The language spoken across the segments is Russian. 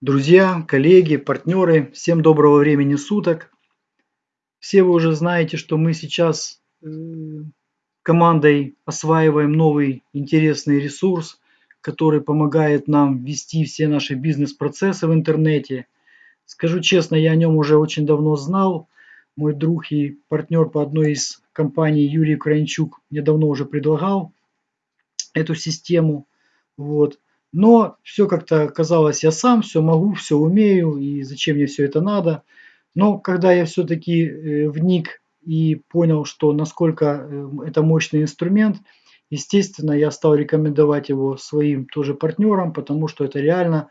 Друзья, коллеги, партнеры, всем доброго времени суток. Все вы уже знаете, что мы сейчас э, командой осваиваем новый интересный ресурс, который помогает нам вести все наши бизнес-процессы в интернете. Скажу честно, я о нем уже очень давно знал. Мой друг и партнер по одной из компаний Юрий Украинчук мне давно уже предлагал эту систему. Вот. Но все как-то казалось, я сам все могу, все умею, и зачем мне все это надо. Но когда я все-таки э, вник и понял, что насколько э, это мощный инструмент, естественно, я стал рекомендовать его своим тоже партнерам, потому что это реально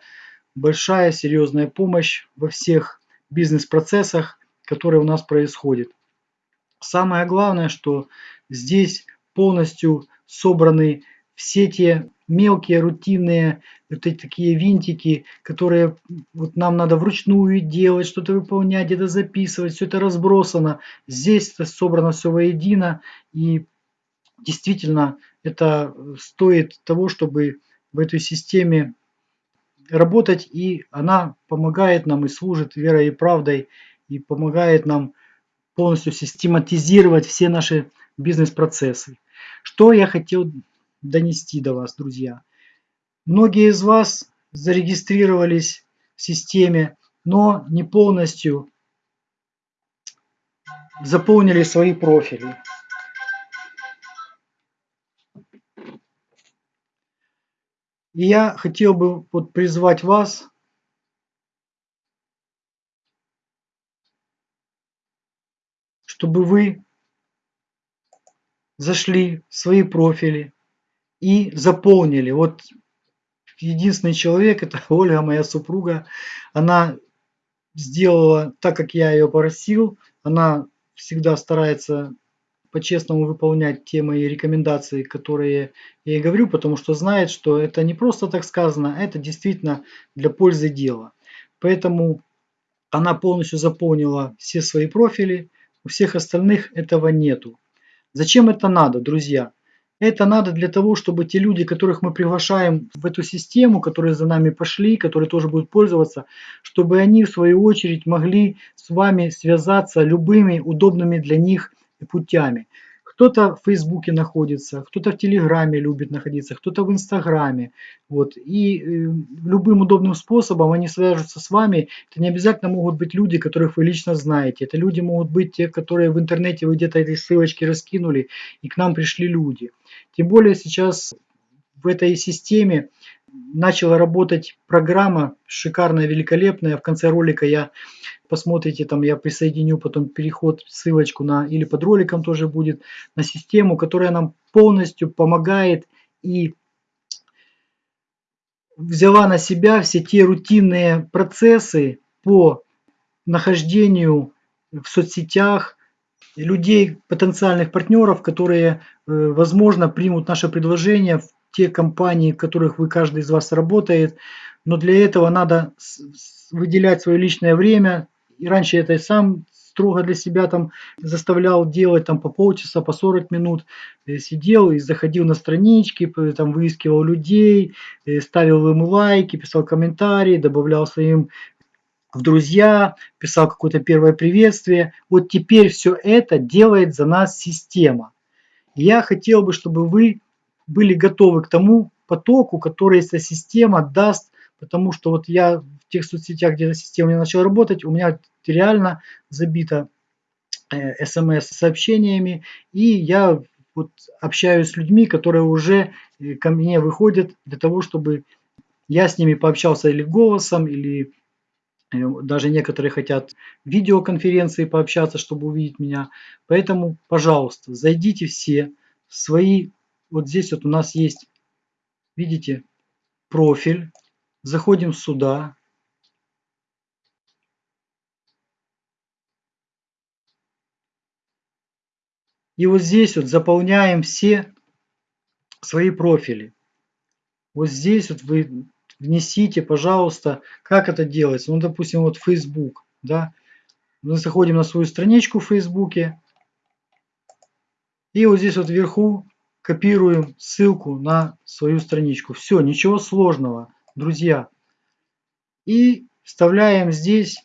большая, серьезная помощь во всех бизнес-процессах, которые у нас происходят. Самое главное, что здесь полностью собраны все те мелкие рутинные вот эти такие винтики, которые вот нам надо вручную делать, что-то выполнять, где-то записывать, все это разбросано. Здесь это собрано все воедино и действительно это стоит того, чтобы в этой системе работать и она помогает нам и служит верой и правдой и помогает нам полностью систематизировать все наши бизнес-процессы. Что я хотел донести до вас, друзья. Многие из вас зарегистрировались в системе, но не полностью заполнили свои профили. И я хотел бы вот призвать вас чтобы вы зашли в свои профили, и заполнили. Вот единственный человек, это Ольга, моя супруга, она сделала так, как я ее просил. Она всегда старается по-честному выполнять те мои рекомендации, которые я ей говорю, потому что знает, что это не просто так сказано, а это действительно для пользы дела. Поэтому она полностью заполнила все свои профили, у всех остальных этого нету. Зачем это надо, друзья? Это надо для того, чтобы те люди, которых мы приглашаем в эту систему, которые за нами пошли, которые тоже будут пользоваться, чтобы они в свою очередь могли с вами связаться любыми удобными для них путями. Кто-то в Фейсбуке находится, кто-то в Телеграме любит находиться, кто-то в Инстаграме. Вот. И э, любым удобным способом они свяжутся с вами. Это не обязательно могут быть люди, которых вы лично знаете. Это люди могут быть те, которые в интернете вы где-то эти ссылочки раскинули, и к нам пришли люди. Тем более сейчас в этой системе начала работать программа шикарная, великолепная. В конце ролика я посмотрите, там я присоединю потом переход, ссылочку на, или под роликом тоже будет, на систему, которая нам полностью помогает и взяла на себя все те рутинные процессы по нахождению в соцсетях людей, потенциальных партнеров, которые, э, возможно, примут наше предложение в те компании, в которых вы, каждый из вас работает. Но для этого надо выделять свое личное время, и раньше я это сам строго для себя там заставлял делать там по полчаса, по 40 минут. Э, сидел и заходил на странички, там выискивал людей, э, ставил им лайки, писал комментарии, добавлял своим в друзья, писал какое-то первое приветствие. Вот теперь все это делает за нас система. Я хотел бы, чтобы вы были готовы к тому потоку, который эта система даст, потому что вот я в тех соцсетях, где эта система не начала работать, у меня реально забито э, смс-сообщениями, и я вот общаюсь с людьми, которые уже э, ко мне выходят для того, чтобы я с ними пообщался или голосом, или э, даже некоторые хотят видеоконференции пообщаться, чтобы увидеть меня. Поэтому, пожалуйста, зайдите все в свои... Вот здесь вот у нас есть, видите, профиль. Заходим сюда. И вот здесь вот заполняем все свои профили. Вот здесь вот вы внесите, пожалуйста, как это делается. Ну, допустим, вот Facebook, да. Мы заходим на свою страничку в Фейсбуке. И вот здесь вот вверху копируем ссылку на свою страничку. Все, ничего сложного, друзья. И вставляем здесь,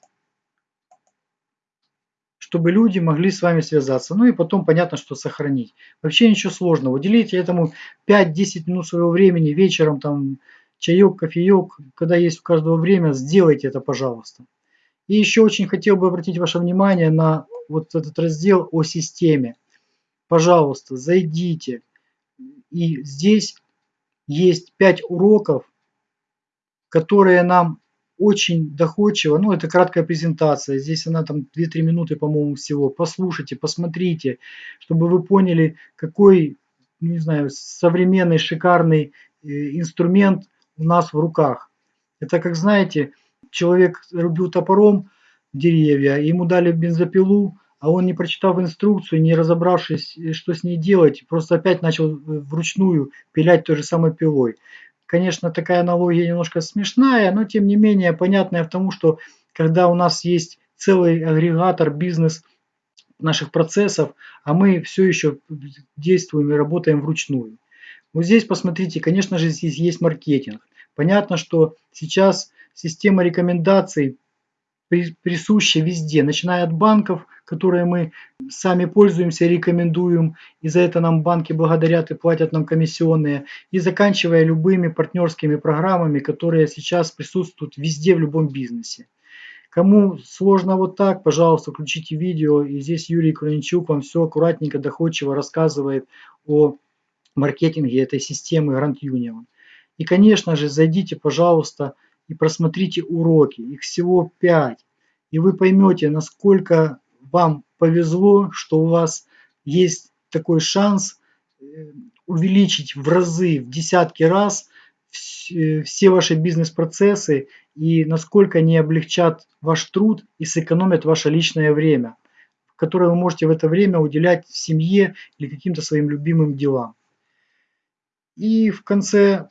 чтобы люди могли с вами связаться. Ну и потом понятно, что сохранить. Вообще ничего сложного. Уделите этому 5-10 минут своего времени вечером, там, чаек, кофеек, когда есть у каждого время, сделайте это, пожалуйста. И еще очень хотел бы обратить ваше внимание на вот этот раздел о системе. Пожалуйста, зайдите. И здесь есть 5 уроков, которые нам очень доходчиво, ну это краткая презентация, здесь она там 2-3 минуты, по-моему, всего. Послушайте, посмотрите, чтобы вы поняли, какой, не знаю, современный шикарный э, инструмент у нас в руках. Это как знаете, человек рубил топором деревья, ему дали бензопилу, а он не прочитав инструкцию, не разобравшись, э, что с ней делать, просто опять начал э, вручную пилять той же самой пилой. Конечно, такая аналогия немножко смешная, но тем не менее понятная в том, что когда у нас есть целый агрегатор, бизнес наших процессов, а мы все еще действуем и работаем вручную. Вот здесь посмотрите, конечно же, здесь есть маркетинг. Понятно, что сейчас система рекомендаций присуща везде, начиная от банков, которые мы сами пользуемся, рекомендуем, и за это нам банки благодарят и платят нам комиссионные, и заканчивая любыми партнерскими программами, которые сейчас присутствуют везде в любом бизнесе. Кому сложно вот так, пожалуйста, включите видео, и здесь Юрий Кроничук вам все аккуратненько, доходчиво рассказывает о маркетинге этой системы Grand Union. И, конечно же, зайдите, пожалуйста, и просмотрите уроки. Их всего 5. И вы поймете, насколько вам повезло, что у вас есть такой шанс э, увеличить в разы, в десятки раз э, все ваши бизнес-процессы и насколько они облегчат ваш труд и сэкономят ваше личное время, которое вы можете в это время уделять семье или каким-то своим любимым делам. И в конце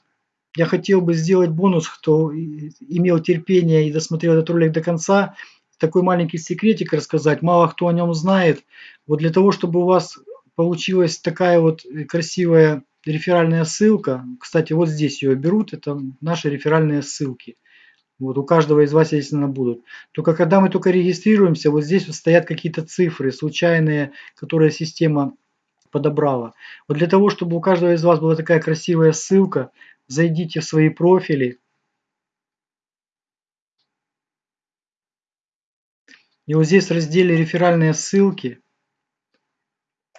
я хотел бы сделать бонус, кто имел терпение и досмотрел этот ролик до конца, такой маленький секретик рассказать, мало кто о нем знает. Вот для того, чтобы у вас получилась такая вот красивая реферальная ссылка, кстати, вот здесь ее берут, это наши реферальные ссылки. Вот у каждого из вас, естественно, будут. Только когда мы только регистрируемся, вот здесь вот стоят какие-то цифры случайные, которые система подобрала. Вот для того, чтобы у каждого из вас была такая красивая ссылка, зайдите в свои профили. И вот здесь в разделе реферальные ссылки,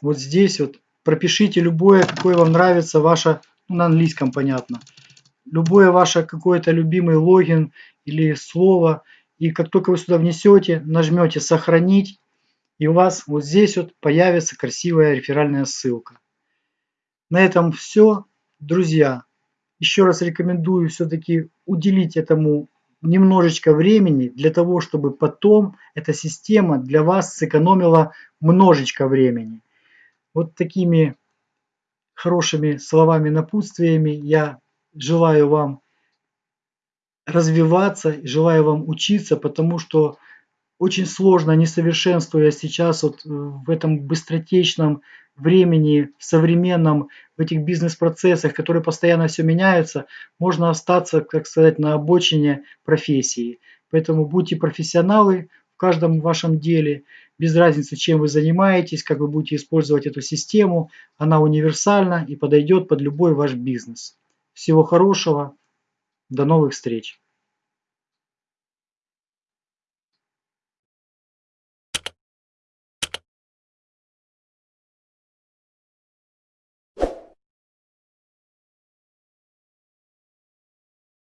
вот здесь вот пропишите любое, какое вам нравится ваше, ну, на английском понятно, любое ваше какое-то любимый логин или слово. И как только вы сюда внесете, нажмете сохранить, и у вас вот здесь вот появится красивая реферальная ссылка. На этом все, друзья еще раз рекомендую все-таки уделить этому немножечко времени для того, чтобы потом эта система для вас сэкономила множечко времени. Вот такими хорошими словами, напутствиями я желаю вам развиваться, желаю вам учиться, потому что очень сложно, не совершенствуя сейчас вот в этом быстротечном времени, современном, в этих бизнес-процессах, которые постоянно все меняются, можно остаться, как сказать, на обочине профессии. Поэтому будьте профессионалы в каждом вашем деле, без разницы, чем вы занимаетесь, как вы будете использовать эту систему, она универсальна и подойдет под любой ваш бизнес. Всего хорошего, до новых встреч!